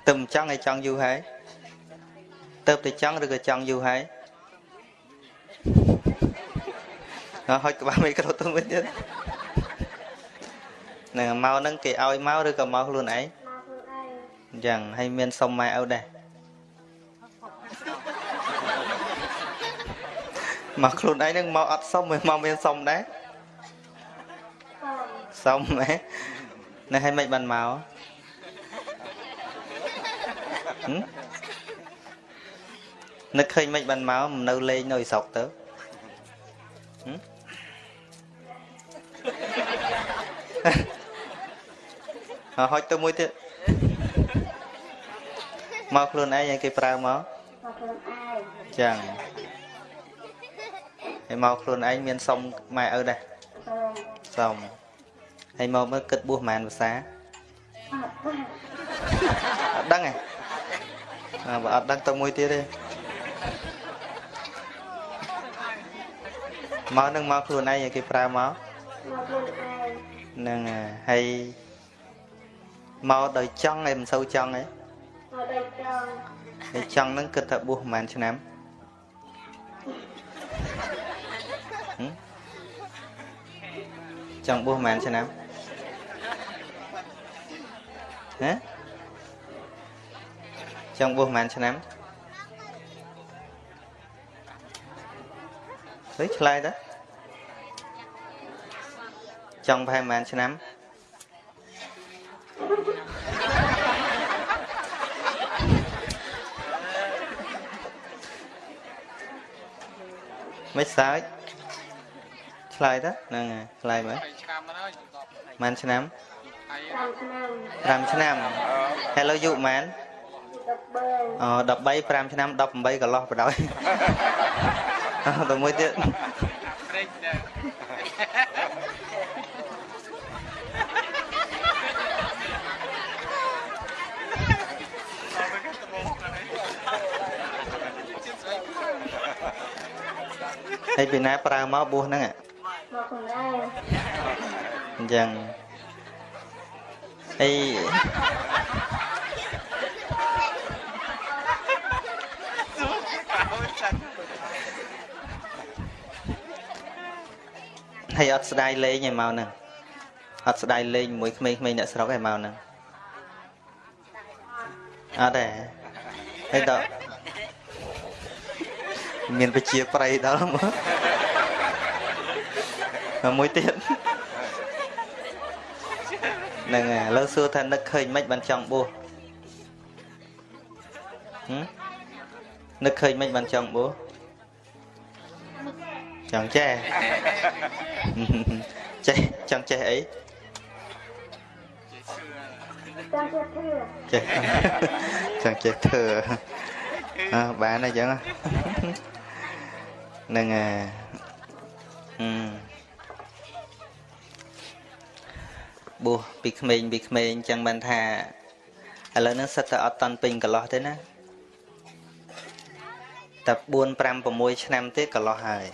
Speaker 1: ទៅមិនចង់ឲ្យចង់យូរហើយទៅតែចង់ឬក៏ចង់យូរហើយ អត់ហុចក្បាលមីក្រូទៅវិញទៀតនឹងមកនឹងគេឲ្យមកឬក៏មកខ្លួនឯងមកខ្លួនឯងអញ្ចឹងហើយមានសុំម៉ែឪដែរមកខ្លួនឯងនឹងមកអត់សុំមកមានសុំដែរសុំហ៎នៅឲ្យមិនបានមកនឹកឃើញមិនបានមកនៅលេងនៅស្រុកទៅ ហុចទៅមួយទៀតមកខ្លួនឯងឲ្យគេប្រើមកមកខ្លួនឯងចឹងហើយមកខ្លួនឯងមានសុំម៉ែឪដែរសុំហើយមកមើលគិតបួសប៉ុន្មានភាសាអត់ដឹងទេអើបើអត់ដឹងទៅមួយទៀតទេមកនឹងមកខ្លួនឯងឲ្យគេប្រើមកមកខ្លួនឯងហ្នឹងហើយមកដោយចង់ឯងមិនសូវចង់ឯងមកដោយចង់ហើយចង់ហ្នឹងគិតថាបួសប្រហែលឆ្នាំចង់បួសប្រហែលឆ្នាំហ៎ចង់បួសប្រហែលឆ្នាំទៅឆ្លើយទៅ ចង់ប្រហែលប្រហែលឆ្នាំមិនសើចឆ្លើយទៅហ្នឹងហើយឆ្លើយមើលឆ្នាំហើយម៉ានឆ្នាំ5ឆ្នាំហើយលើយុម៉ានអូ13 5ឆ្នាំ18កន្លោះបដ ாய் អត់ទៅមួយទៀត ហើយពីណាប្រើមកបួសហ្នឹងមកខ្លួនឯងអញ្ចឹងហើយហើយអត់ស្ដាយលេងឯមកហ្នឹងអត់ស្ដាយលេងជាមួយក្មេងៗអ្នកស្រុកឯមកហ្នឹងអត់ទេហើយដល់ មានវិជាប្រៃដល់មកមួយទៀតហ្នឹងហើយឥឡូវសួរថានឹកឃើញមិនបានចង់បួសនឹកឃើញមិនបានចង់បួសចង់ចេះចេះចង់ចេះអីចេះចង់ចេះធ្វើអើបានអញ្ចឹងហ្នឹងហើយអឺបួសពីក្មេងពីក្មេងអញ្ចឹងបានថាឥឡូវហ្នឹងសិតតែអត់តន់ពេញកន្លោះទេណាតែ4 5 6ឆ្នាំទៀតកន្លោះហើយ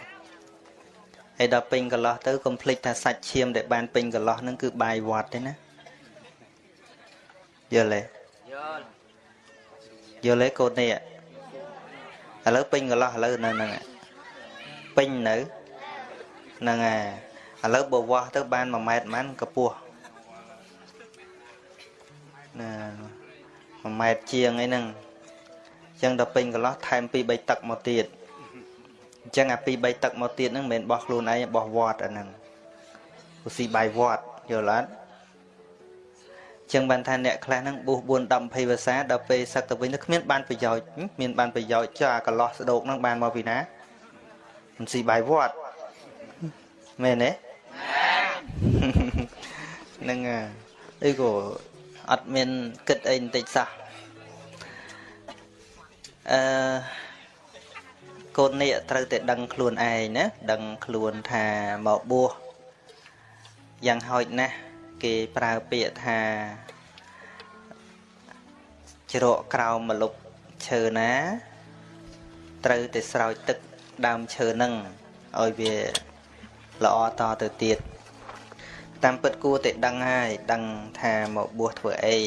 Speaker 1: ហើយដល់ពេញកន្លោះទៅកុំភ្លេចថាសាច់ឈាមដែលបានពេញកន្លោះហ្នឹងគឺបាយវត្តទេណាយល់ទេយល់យល់ទេកូននេះឥឡូវពេញកន្លោះឥឡូវនៅហ្នឹង ពេញនៅហ្នឹងហើយឥឡូវបើវាស់ទៅបាន1ម៉ែត្រប៉ុន្មានកម្ពស់ណា1ម៉ែត្រជាងអីហ្នឹងអញ្ចឹងដល់ពេញកន្លោះថែម2 3ទឹកមកទៀតអញ្ចឹងអា2 3ទឹកមកទៀតហ្នឹងមិនមែនបោះខ្លួនឯងបោះវត្តអាហ្នឹងឧស៊ីបាយវត្តយល់អត់ចឹងបានថាអ្នកខ្លះហ្នឹងបួស4 10 20ភាសាដល់ពេលសឹកទៅវិញទៅគ្មានបានប្រយោជន៍មានបានប្រយោជន៍ចុះអាកន្លោះស្ដោកហ្នឹងបានមកពីណា មិនស៊ីបាយវត្តមែនទេហ្នឹងអីក៏អត់មានគិតអីបន្តិចសោះអឺកូននេះត្រូវតែដឹងខ្លួនឯងណាដឹងខ្លួនថាមកបួសយ៉ាងហោចណាស់គេប្រើពាក្យថាជ្រកក្រោមម្លប់ឈើណា ត្រូវតែស្រោចទឹក ដើមឈើនឹងឲ្យវាល្អតទៅទៀតតាមពិតគួរតែដឹងហើយដឹងថាមកបួសធ្វើអី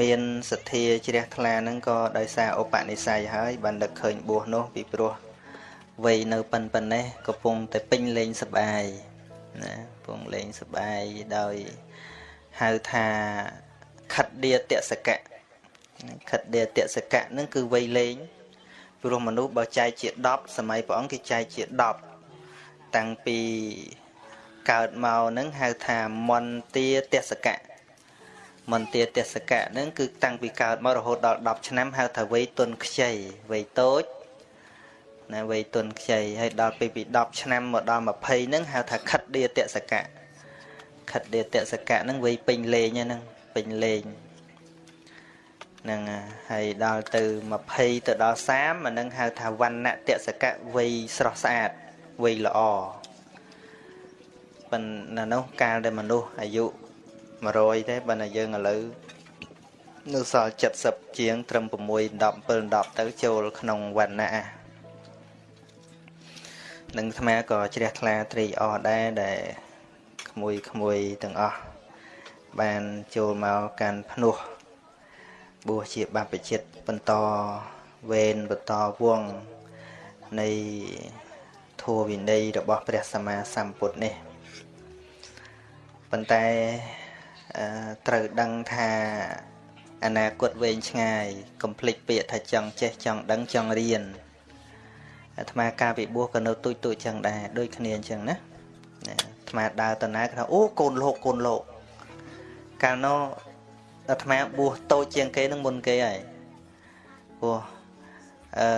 Speaker 1: មានសទ្ធាជ្រះថ្លាហ្នឹងក៏ដោយសារឧបនិស្ស័យហើយបានដឹកឃើញបួសនោះពីព្រោះវ័យនៅប៉ុនប៉ុណ្ណេះកំពុងតែពេញលេងសបាយណាកំពុងលេងសបាយដោយហៅថាខិតឌាតសកៈខិតឌាតសកៈហ្នឹងគឺវ័យលេង ព្រោះមនុស្សបើចែកជា10សម័យព្រះអង្គគេចែកជា10តាំងពីកើតមកហ្នឹងហៅថាមន្តាទេសកៈមន្តាទេសកៈហ្នឹងគឺតាំងពីកើតមករហូតដល់10ឆ្នាំហៅថាវ័យទុនខ្ចីវ័យតូចណាវ័យទុនខ្ចីហើយដល់ពេលពី10ឆ្នាំមកដល់20ហ្នឹងហៅថាខិតឌាតសកៈខិតឌាតសកៈហ្នឹងវ័យពេញលេងហ្នឹងពេញលេងហ្នឹងហើយដល់ទៅ20ទៅដល់30អានឹងហៅថាវណ្ណៈតសកៈវ័យស្រស់ស្អាតវ័យល្អប៉ុន្តែនោះកាលដែលមនុស្សអាយុ100ទេបើតែយើងឥឡូវនៅសល់70ជាងត្រឹម6 10 7 10ទៅចូលក្នុងវណ្ណៈនឹងអាត្មាក៏ជ្រះថ្លាត្រេកអរដែរដែលក្មួយក្មួយទាំងអស់បានចូលមកកាន់ភ្នោះ បួសជាបព្វជិតបន្តវេនបន្តវងនៃធម៌វិន័យរបស់ព្រះសម្មាសម្ពុទ្ធនេះប៉ុន្តែត្រូវដឹងថាអនាគតវែងឆ្ងាយកុំភ្លេចពាក្យថាចង់ចេះចង់ដឹងចង់រៀនអាត្មាការវិបួសក៏នៅទូចទូចចឹងដែរដូចគ្នាអញ្ចឹងណាអាត្មាដើរតណាគេថាអូកូនលោកកូនលោកកាលនោះ អាត្មាបួសតូចជាងគេនឹងមុនគេហើយព្រោះអឺ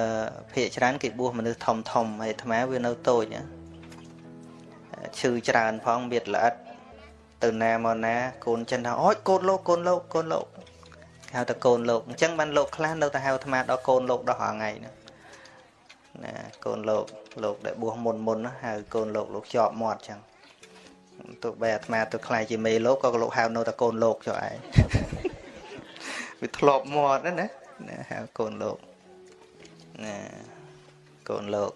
Speaker 1: ភាកច្រើនគេបួសមនុស្សធំធំហើយអាត្មាវានៅតូចឈឺច្រើនផងមានល្អិតទៅណាមកណា កូនចិនថាអូយកូនលោកកូនលោកកូនលោកហៅតែកូនលោកអញ្ចឹងបានលោកខ្លះនៅតែហៅអាត្មាដល់កូនលោកដល់ថ្ងៃហ្នឹងណាកូនលោកលោកដែលបួសមុនមុនហៅកូនលោកលោកជាប់មាត់អញ្ចឹង ទោះបីអាត្មាទៅខ្លាយជាមេលោកក៏លោកហៅនៅតែកូនលោកចុះឯងវាធ្លាប់មាត់ណាណាហៅកូនលោកណាកូនលោក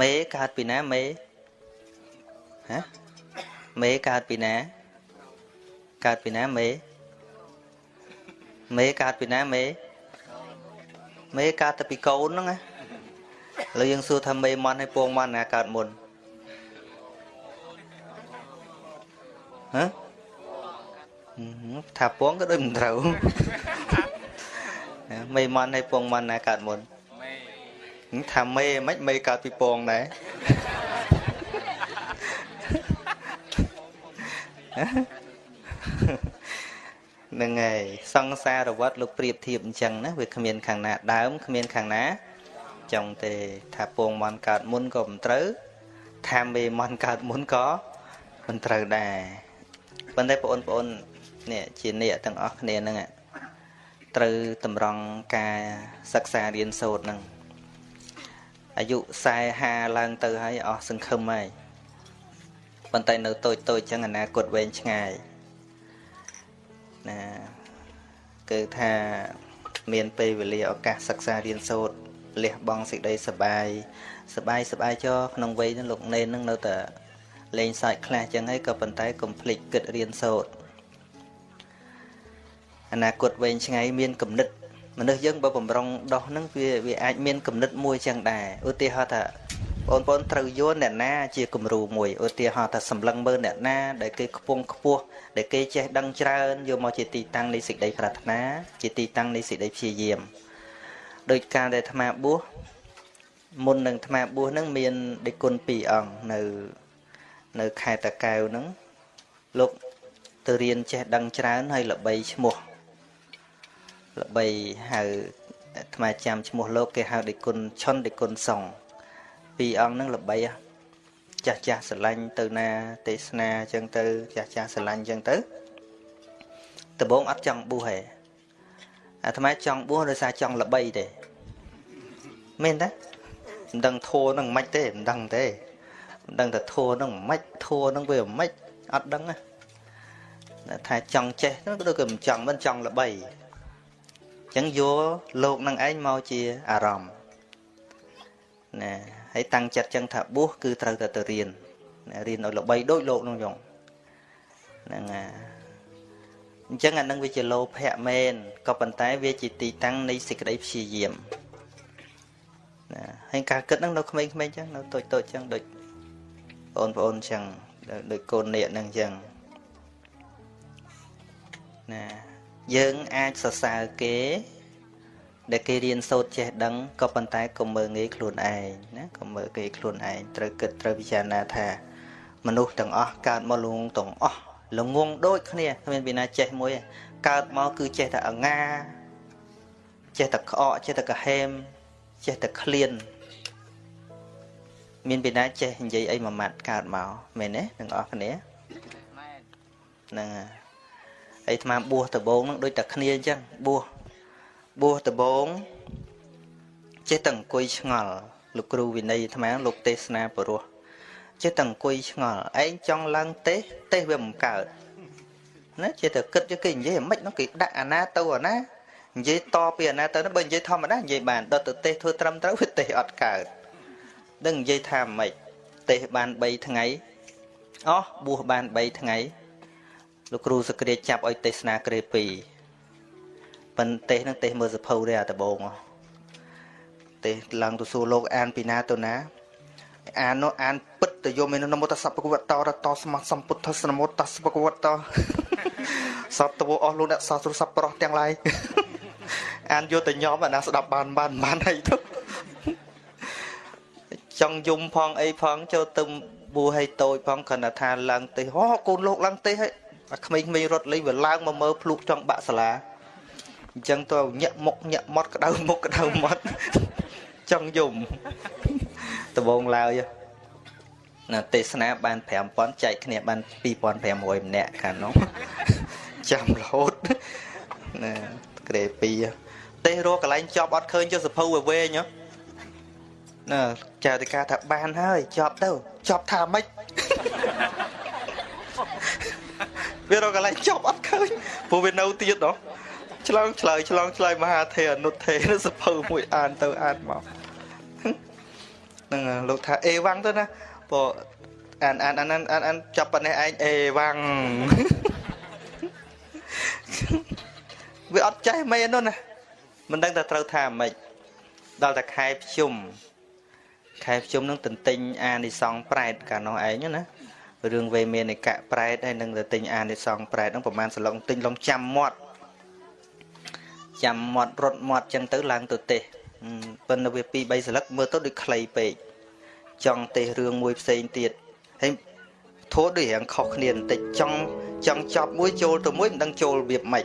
Speaker 1: មេកើតពីណាមេហ៎មេកើតពីណាកើតពីណាមេមេកើតពីណាមេមេកើតទៅពីកូនហ្នឹងណាឥឡូវយើងសួរថាមេមន់ហើយពងមន់ណាកើតមុន ហ៎ថាពងក៏ដូចមិនត្រូវមេមន់ហើយពងមន់ណាកើតមុនមេថាមេមិនមេកើតពីពងដែរហ្នឹងហើយសង្សារវត្តលោកប្រៀបធៀបអញ្ចឹងណាវាគ្មានខាងណាដើមគ្មានខាងណាចង់ទេថាពងមន់កើតមុនក៏មិនត្រូវថាមេមន់កើតមុនក៏មិនត្រូវដែរ ប៉ុន្តែបងប្អូននេះជាអ្នកទាំងអស់គ្នាហ្នឹងត្រូវតម្រង់ការសិក្សារៀនសូត្រហ្នឹងអាយុ40 50ឡើងទៅហើយអស់សង្ឃឹមហើយប៉ុន្តែនៅតូចតូចចឹងអនាគតវែងឆ្ងាយណាគឺថាមានពេលវេលាឱកាសសិក្សារៀនសូត្រលះបង់សេចក្តីសបាយសបាយសបាយចោក្នុងវ័យនោះលោកនេននឹងនៅតែ លេងសើចខ្លះចឹងហើយក៏ប៉ុន្តែកុំភ្លេចគិតរៀនសូត្រអនាគតវែងឆ្ងាយមានគំនិតមនុស្សយើងបើបំរុងដោះហ្នឹងវាវាអាចមានគំនិតមួយចឹងដែរឧទាហរណ៍ថាបងប្អូនត្រូវយល់អ្នកណាជាគំរូមួយឧទាហរណ៍ថាសម្លឹងមើលអ្នកណាដែលគេខ្ពង់ខ្ពស់ដែលគេចេះដឹងច្រើនយកមកជាទីតាំងនៃសេចក្តីប្រាថ្នាជាទីតាំងនៃសេចក្តីព្យាយាមដោយការដែលអាត្មាបួសមុននឹងអាត្មាបួសហ្នឹងមានដេគុណ2អង្គនៅ នៅខេត្តតាកែវហ្នឹងលោកទៅរៀនចេះដឹងច្រើនហើយល្បីឈ្មោះល្បីហៅអាត្មាចាំឈ្មោះលោកគេហៅដេគុណឆុនដេគុណសុងពីរអង្គហ្នឹងល្បីចាស់ចាស់ស្រឡាញ់ទៅណាទេសនាអញ្ចឹងទៅ ចាស់ចាស់ស្រឡាញ់អញ្ចឹងទៅដំបងអត់ចង់បួសទេអាត្មាចង់បួសដោយសារចង់ល្បីទេមែនទេមិនដឹងធัวនឹងមិនទេមិនដឹងទេ មិនដឹងតែធัวនឹងមិនធัวនឹងវាមិនអត់ដឹងណាថាចង់ចេះទៅដូចគេមិនចង់មិនចង់ល្បីអញ្ចឹងយកលោកនឹងឯងមកជាអារម្មណ៍ណាហើយតាំងចិត្តចឹងថាបួសគឺត្រូវតែទៅរៀនរៀនឲ្យល្បីដូចលោកនោះយងហ្នឹងអាអញ្ចឹងអានឹងវាជាលោភៈមែនក៏ប៉ុន្តែវាជាទីតាំងនៃសេចក្តីព្យាយាមណាហើយការគិតហ្នឹងនៅក្មេងៗអញ្ចឹងនៅតូចតូចអញ្ចឹងដូច បងប្អូនអញ្ចឹងដូចកូននាគហ្នឹងអញ្ចឹងណាយើងអាចសរសើរគេ ដែលគេរៀនសូត្រចេះដឹងក៏ប៉ុន្តែកុំមើលងាយខ្លួនឯងណាកុំមើលងាយខ្លួនឯងត្រូវគិតត្រូវពិចារណាថាមនុស្សទាំងអស់កើតមកលងទាំងអស់ល្ងងដូចគ្នាគ្មានពីណាចេះមួយកើតមកគឺចេះតែអងាចេះតែក្អកចេះតែកាហេមចេះតែឃ្លាន មានពីណាចេះនិយាយអីមួយម៉ាត់កើតមកមែនទេទាំងអស់គ្នាហ្នឹងហើយអាត្មាបួសដបងនឹងដូចតែគ្នាអញ្ចឹងបួសបួសដបងចេះតែអង្គុយឆ្ងល់លោកគ្រូវិន័យអាត្មាលោកទេសនាពរោះចេះតែអង្គុយឆ្ងល់ឯងចង់ឡើងទេសទេសវាមិនកើតណាចេះតែគិតយកគេនិយាយមិនហ្នឹងគេដាក់អាណាទៅអាណានិយាយតពីអាណាទៅបើនិយាយធម្មតានិយាយបានដល់ទៅទេសធ្វើត្រឹមត្រូវវាទេសអត់កើត ដឹងនិយាយថាម៉េចទេសបាន3ថ្ងៃអស់បួសបាន3ថ្ងៃលោកគ្រូសក្រាចាប់ឲ្យទេសនាក្រេ2ប៉ុន្តែនឹងទេសមើលសភៅទេអាដបងទេសឡើងទៅសួរលោកអានពីណាទៅណាអាននោះអានពិតទៅយមឯនមតសពកវតរតសមសម្ពុទ្ធសនមតសពកវតសត្វតវអស់លោកអ្នកសាស្ត្រសប្បុរសទាំងឡាយអានយកទៅញោមអាណាស្ដាប់បានបានបានអីទៅ ចង់យំផងអីផងចូលទៅបួឲ្យតូចផងគ្រាន់តែថាឡើងទេហោកូនលោកឡើងទេហើយអាក្មេងៗរត់លេងវាឡើងមកមើលភ្លុកចង់បាក់សាលាអញ្ចឹងទៅញាក់មុខញាក់មាត់ក្តៅមុខក្តៅមាត់ចង់យំដបងឡើយណាទេសនាបាន5000ចែកគ្នាបាន2500ម្នាក់ខាងនោះចាំរហូតណាក្រេ2ទេសរកកន្លែងចប់អត់ឃើញចុះសភៅវាវែង ណាចាតិកាថាបានហើយចប់ទៅចប់ថាម៉េចវារកកន្លែងចប់អត់ឃើញព្រោះវានៅទៀតណោះឆ្លងឆ្លើយឆ្លងឆ្លើយមហាទេអនុទេនៅសភៅមួយអានទៅអានមកហ្នឹងលោកថាអេវ៉ាំងទៅណាព្រោះអានអានអានអានអានចាប់ប៉ុណ្ណេះឯងអេវ៉ាំងវាអត់ចេះមែននោះណាមិនដឹងថាត្រូវថាម៉េចដល់តែខែភ្ជុំ ខែភ្ជុំនឹងទន្ទិញអានិសងប្រែតកាលនោះឯងណារឿងវេមាននិកៈប្រែតហើយនឹងទៅទិញអានិសងប្រែតហ្នឹងប្រហែលសន្លងទិញឡងចាំមាត់ចាំមាត់រត់មាត់ចឹងទៅឡើងទៅទេសប៉ុន្តែវា2 3សន្លឹកមើលទៅដូចខ្លីពេកចង់ទេសរឿងមួយផ្សេងទៀតហើយធោះដូចរៀងខុសគ្នាបន្តិចចង់ចង់ចប់មួយចូលទៅមួយមិនដឹងចូលរបៀបម៉េច